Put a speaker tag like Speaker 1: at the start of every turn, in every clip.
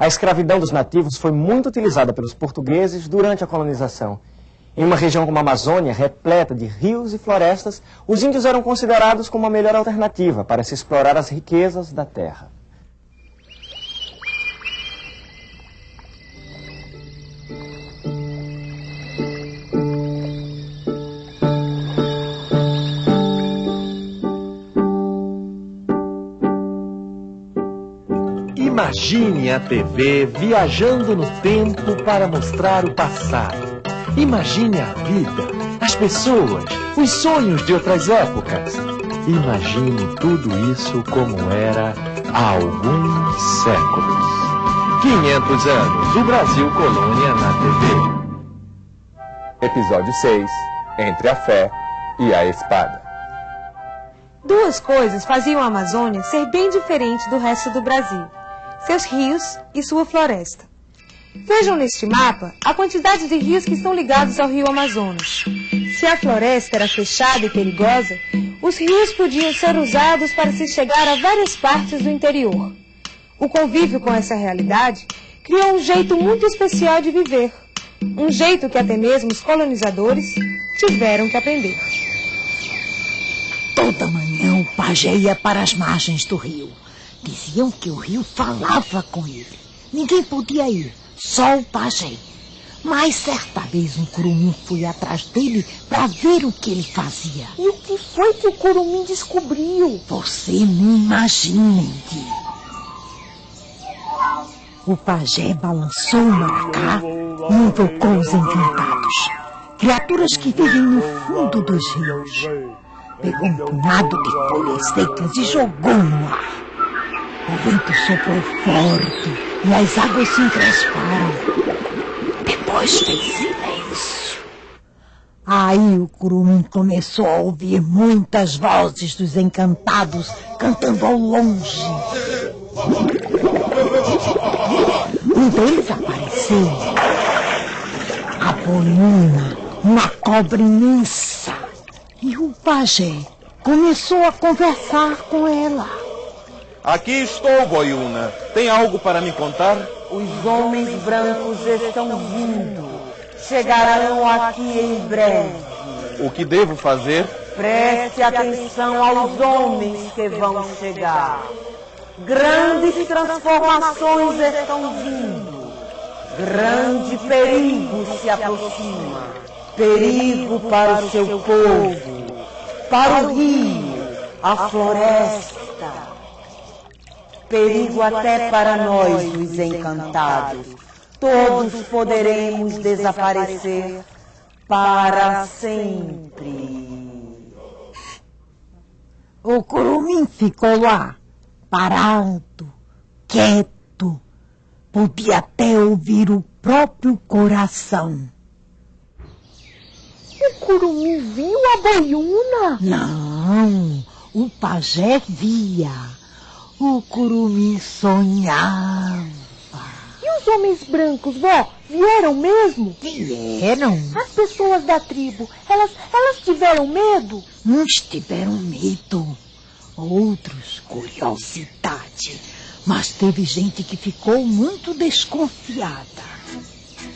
Speaker 1: A escravidão dos nativos foi muito utilizada pelos portugueses durante a colonização. Em uma região como a Amazônia, repleta de rios e florestas, os índios eram considerados como a melhor alternativa para se explorar as riquezas da terra.
Speaker 2: Imagine a TV viajando no tempo para mostrar o passado. Imagine a vida, as pessoas, os sonhos de outras épocas. Imagine tudo isso como era há alguns séculos. 500 anos, o Brasil Colônia na TV.
Speaker 3: Episódio 6 Entre a Fé e a Espada.
Speaker 4: Duas coisas faziam a Amazônia ser bem diferente do resto do Brasil seus rios e sua floresta. Vejam neste mapa a quantidade de rios que estão ligados ao rio Amazonas. Se a floresta era fechada e perigosa, os rios podiam ser usados para se chegar a várias partes do interior. O convívio com essa realidade criou um jeito muito especial de viver. Um jeito que até mesmo os colonizadores tiveram que aprender.
Speaker 5: Toda manhã o pajé ia para as margens do rio Diziam que o rio falava com ele. Ninguém podia ir, só o pajem. Mas certa vez um curumim foi atrás dele para ver o que ele fazia.
Speaker 6: E o que foi que o curumim descobriu?
Speaker 5: Você nem imagina, O pajé balançou o maracá e invocou os encantados. Criaturas que vivem no fundo dos rios. Pegou um punhado de folhas secas e jogou no ar. O vento soprou forte e as águas se encresparam. Depois fez silêncio. Aí o curumim começou a ouvir muitas vozes dos encantados cantando ao longe. Um deles apareceu. A Bonina, uma cobra imensa. E o pajé começou a conversar com ela.
Speaker 7: Aqui estou, Boiuna. Tem algo para me contar?
Speaker 8: Os homens brancos estão vindo. Chegarão aqui em breve.
Speaker 7: O que devo fazer?
Speaker 8: Preste atenção aos homens que vão chegar. Grandes transformações estão vindo. Grande perigo se aproxima. Perigo para o seu povo, para o rio, a floresta perigo até para nós, os encantados. Todos poderemos desaparecer para sempre.
Speaker 5: O curumim ficou lá, parado, quieto. Podia até ouvir o próprio coração.
Speaker 6: O curumim viu a boiuna?
Speaker 5: Não, o pajé via. O curumim sonhava.
Speaker 6: E os homens brancos, vó, vieram mesmo?
Speaker 5: Vieram.
Speaker 6: As pessoas da tribo, elas, elas tiveram medo?
Speaker 5: Uns tiveram medo, outros curiosidade. Mas teve gente que ficou muito desconfiada.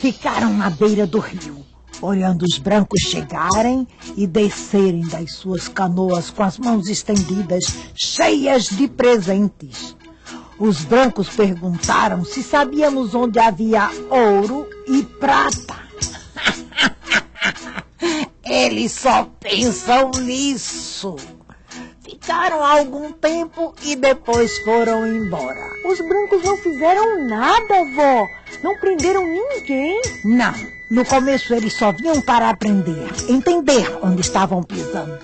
Speaker 5: Ficaram na beira do rio olhando os brancos chegarem e descerem das suas canoas com as mãos estendidas, cheias de presentes. Os brancos perguntaram se sabíamos onde havia ouro e prata. Eles só pensam nisso. Ficaram algum tempo e depois foram embora.
Speaker 6: Os brancos não fizeram nada, vó. Não prenderam ninguém.
Speaker 5: Não. No começo eles só vinham para aprender, entender onde estavam pisando.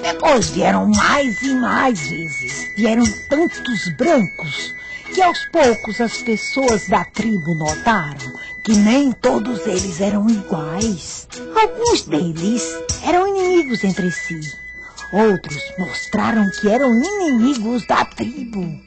Speaker 5: Depois vieram mais e mais vezes. Vieram tantos brancos que aos poucos as pessoas da tribo notaram que nem todos eles eram iguais. Alguns deles eram inimigos entre si. Outros mostraram que eram inimigos da tribo.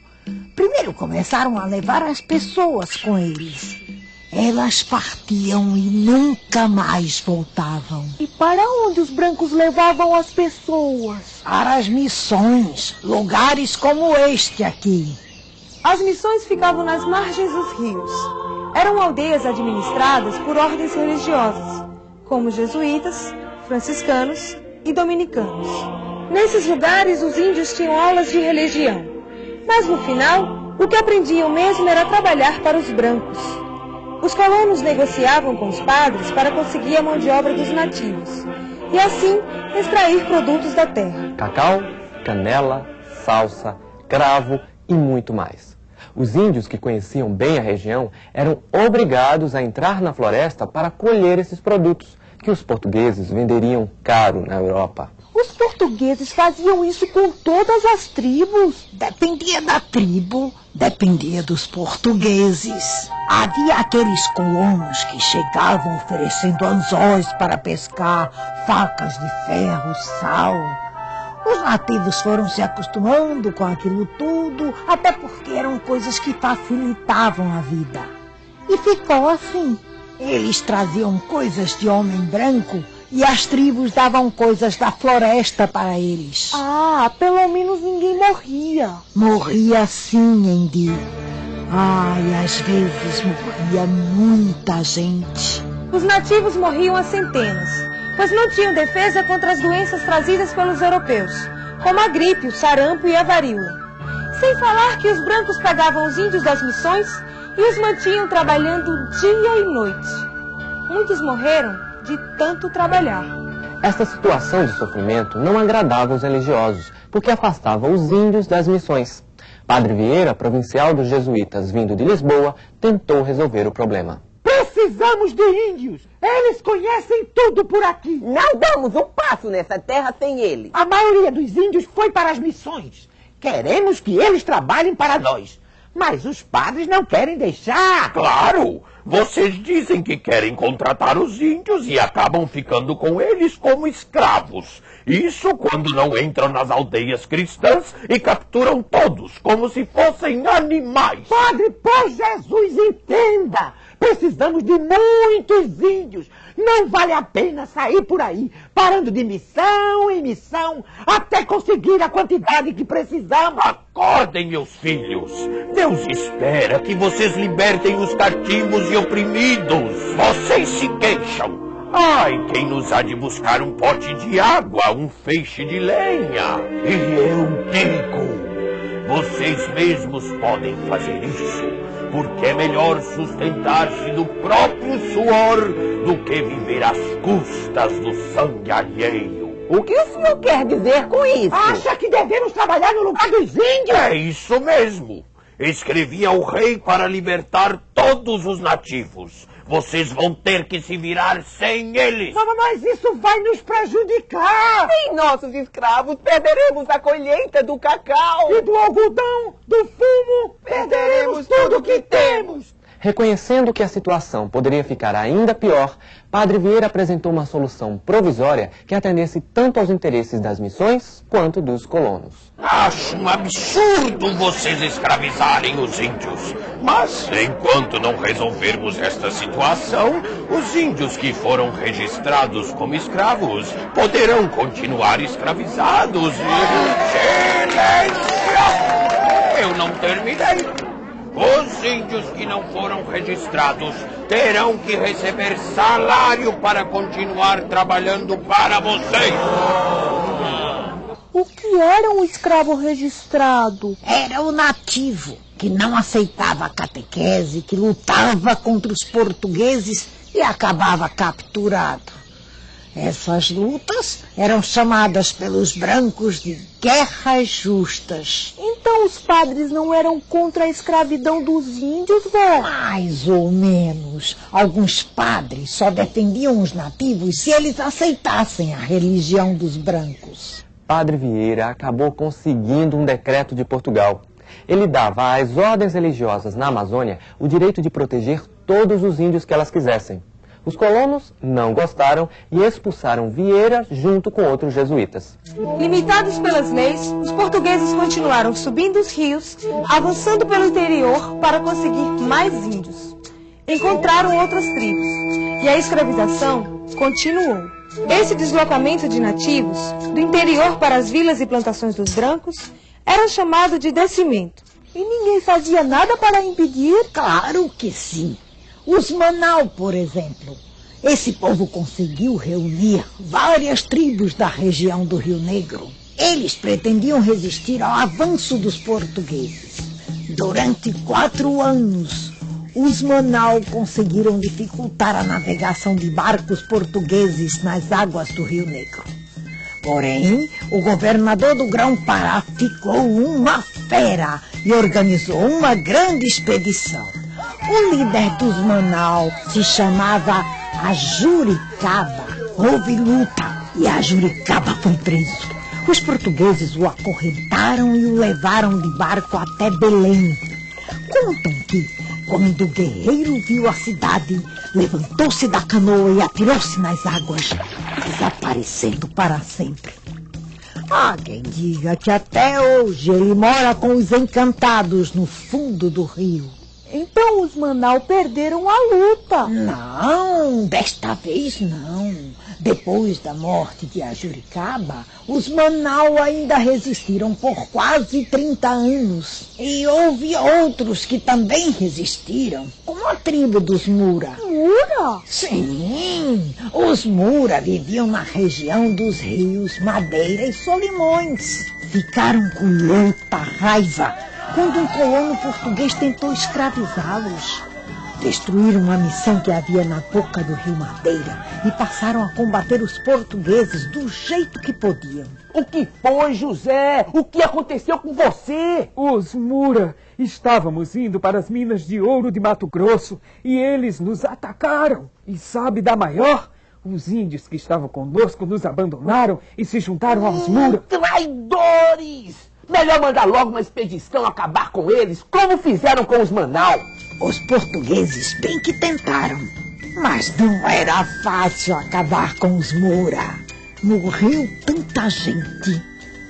Speaker 5: Primeiro começaram a levar as pessoas com eles. Elas partiam e nunca mais voltavam.
Speaker 6: E para onde os brancos levavam as pessoas?
Speaker 5: Para as missões, lugares como este aqui.
Speaker 4: As missões ficavam nas margens dos rios. Eram aldeias administradas por ordens religiosas, como jesuítas, franciscanos e dominicanos. Nesses lugares, os índios tinham aulas de religião, mas no final, o que aprendiam mesmo era trabalhar para os brancos. Os colonos negociavam com os padres para conseguir a mão de obra dos nativos e assim extrair produtos da terra.
Speaker 1: Cacau, canela, salsa, cravo e muito mais. Os índios que conheciam bem a região eram obrigados a entrar na floresta para colher esses produtos, que os portugueses venderiam caro na Europa.
Speaker 5: Os portugueses faziam isso com todas as tribos. Dependia da tribo, dependia dos portugueses. Havia aqueles colonos que chegavam oferecendo anzóis para pescar, facas de ferro, sal. Os nativos foram se acostumando com aquilo tudo, até porque eram coisas que facilitavam a vida. E ficou assim. Eles traziam coisas de homem branco e as tribos davam coisas da floresta para eles.
Speaker 6: Ah, pelo menos ninguém morria.
Speaker 5: Morria sim, Andy. Ai, às vezes morria muita gente.
Speaker 4: Os nativos morriam a centenas, pois não tinham defesa contra as doenças trazidas pelos europeus, como a gripe, o sarampo e a varíola. Sem falar que os brancos pegavam os índios das missões e os mantinham trabalhando dia e noite. Muitos morreram de tanto trabalhar.
Speaker 1: Esta situação de sofrimento não agradava os religiosos, porque afastava os índios das missões. Padre Vieira, provincial dos jesuítas vindo de Lisboa, tentou resolver o problema.
Speaker 5: Precisamos de índios. Eles conhecem tudo por aqui.
Speaker 8: Não damos um passo nessa terra sem eles.
Speaker 5: A maioria dos índios foi para as missões. Queremos que eles trabalhem para nós. Mas os padres não querem deixar.
Speaker 7: Claro! Vocês dizem que querem contratar os índios e acabam ficando com eles como escravos. Isso quando não entram nas aldeias cristãs e capturam todos como se fossem animais.
Speaker 5: Padre, por Jesus, entenda! Precisamos de muitos índios. Não vale a pena sair por aí, parando de missão em missão, até conseguir a quantidade que precisamos.
Speaker 7: Acordem, meus filhos. Deus espera que vocês libertem os cativos e oprimidos. Vocês se queixam. Ai, quem nos há de buscar um pote de água, um feixe de lenha? E eu digo, vocês mesmos podem fazer isso, porque é melhor sustentar-se do próprio suor do que viver às custas do sangue alheio.
Speaker 8: O que o senhor quer dizer com isso?
Speaker 5: Acha que devemos trabalhar no lugar dos índios?
Speaker 7: É isso mesmo. Escrevi ao rei para libertar todos os nativos. Vocês vão ter que se virar sem eles.
Speaker 5: Mas, mas isso vai nos prejudicar.
Speaker 8: Sem nossos escravos, perderemos a colheita do cacau.
Speaker 5: E do algodão, do fumo, perderemos tudo o que temos.
Speaker 1: Reconhecendo que a situação poderia ficar ainda pior, Padre Vieira apresentou uma solução provisória que atendesse tanto aos interesses das missões quanto dos colonos.
Speaker 7: Acho um absurdo vocês escravizarem os índios. Mas enquanto não resolvermos esta situação, os índios que foram registrados como escravos poderão continuar escravizados. E... Silêncio! Eu não terminei. Os índios que não foram registrados terão que receber salário para continuar trabalhando para vocês.
Speaker 6: O que era um escravo registrado?
Speaker 5: Era o nativo que não aceitava a catequese, que lutava contra os portugueses e acabava capturado. Essas lutas eram chamadas pelos brancos de guerras justas.
Speaker 6: Então os padres não eram contra a escravidão dos índios, vó?
Speaker 5: Mais ou menos. Alguns padres só defendiam os nativos se eles aceitassem a religião dos brancos.
Speaker 1: Padre Vieira acabou conseguindo um decreto de Portugal. Ele dava às ordens religiosas na Amazônia o direito de proteger todos os índios que elas quisessem. Os colonos não gostaram e expulsaram Vieira junto com outros jesuítas.
Speaker 4: Limitados pelas leis, os portugueses continuaram subindo os rios, avançando pelo interior para conseguir mais índios. Encontraram outras tribos e a escravização continuou. Esse deslocamento de nativos do interior para as vilas e plantações dos brancos era chamado de descimento.
Speaker 6: E ninguém fazia nada para impedir?
Speaker 5: Claro que sim. Os Manau, por exemplo. Esse povo conseguiu reunir várias tribos da região do Rio Negro. Eles pretendiam resistir ao avanço dos portugueses. Durante quatro anos, os Manau conseguiram dificultar a navegação de barcos portugueses nas águas do Rio Negro. Porém, o governador do Grão-Pará ficou uma fera e organizou uma grande expedição. O líder dos Manau se chamava Ajuricaba. Houve luta e Ajuricaba foi preso. Os portugueses o acorrentaram e o levaram de barco até Belém. Contam que, quando o guerreiro viu a cidade, levantou-se da canoa e atirou-se nas águas, desaparecendo para sempre. Há quem diga que até hoje ele mora com os encantados no fundo do rio.
Speaker 6: Então os Manau perderam a luta.
Speaker 5: Não, desta vez não. Depois da morte de Ajuricaba, os Manau ainda resistiram por quase 30 anos. E houve outros que também resistiram, como a tribo dos Mura.
Speaker 6: Mura?
Speaker 5: Sim, os Mura viviam na região dos rios Madeira e Solimões. Ficaram com muita raiva quando um colono português tentou escravizá-los. Destruíram a missão que havia na boca do rio Madeira e passaram a combater os portugueses do jeito que podiam.
Speaker 9: O que foi, José? O que aconteceu com você?
Speaker 10: Os Mura. Estávamos indo para as minas de ouro de Mato Grosso e eles nos atacaram. E sabe da maior? Os índios que estavam conosco nos abandonaram e se juntaram aos Mura.
Speaker 9: Traidores! Melhor mandar logo uma expedição acabar com eles, como fizeram com os Manau.
Speaker 5: Os portugueses bem que tentaram, mas não era fácil acabar com os Moura. Morreu tanta gente,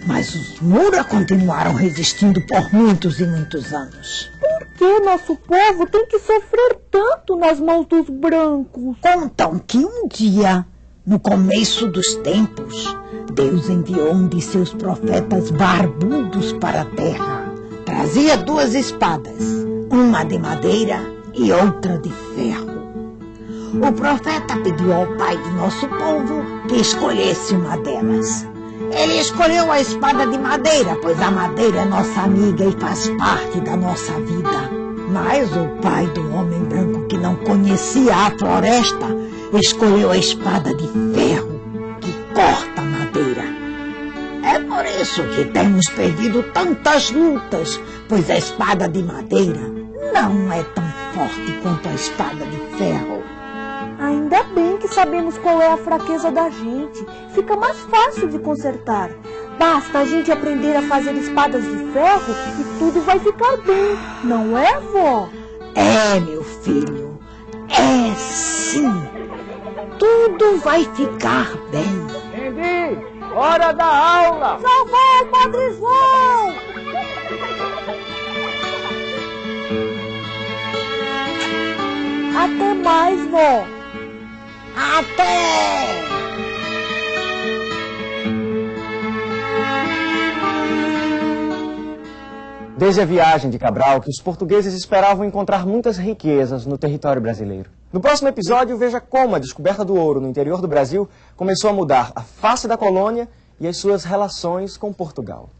Speaker 5: mas os Moura continuaram resistindo por muitos e muitos anos.
Speaker 6: Por que nosso povo tem que sofrer tanto nas mãos dos brancos?
Speaker 5: Contam que um dia, no começo dos tempos, Deus enviou um de seus profetas barbudos para a terra. Trazia duas espadas, uma de madeira e outra de ferro. O profeta pediu ao pai de nosso povo que escolhesse uma delas. Ele escolheu a espada de madeira, pois a madeira é nossa amiga e faz parte da nossa vida. Mas o pai do homem branco que não conhecia a floresta escolheu a espada de ferro que corta a madeira. É por isso que temos perdido tantas lutas, pois a espada de madeira não é tão forte quanto a espada de ferro.
Speaker 6: Ainda bem que sabemos qual é a fraqueza da gente. Fica mais fácil de consertar. Basta a gente aprender a fazer espadas de ferro e tudo vai ficar bem. Não é, vó?
Speaker 5: É, meu filho. É sim. Tudo vai ficar bem.
Speaker 9: Entendi! Hora da aula!
Speaker 6: Salvou o Padre João! Até mais, vó.
Speaker 5: Até!
Speaker 1: Desde a viagem de Cabral, que os portugueses esperavam encontrar muitas riquezas no território brasileiro. No próximo episódio, veja como a descoberta do ouro no interior do Brasil começou a mudar a face da colônia e as suas relações com Portugal.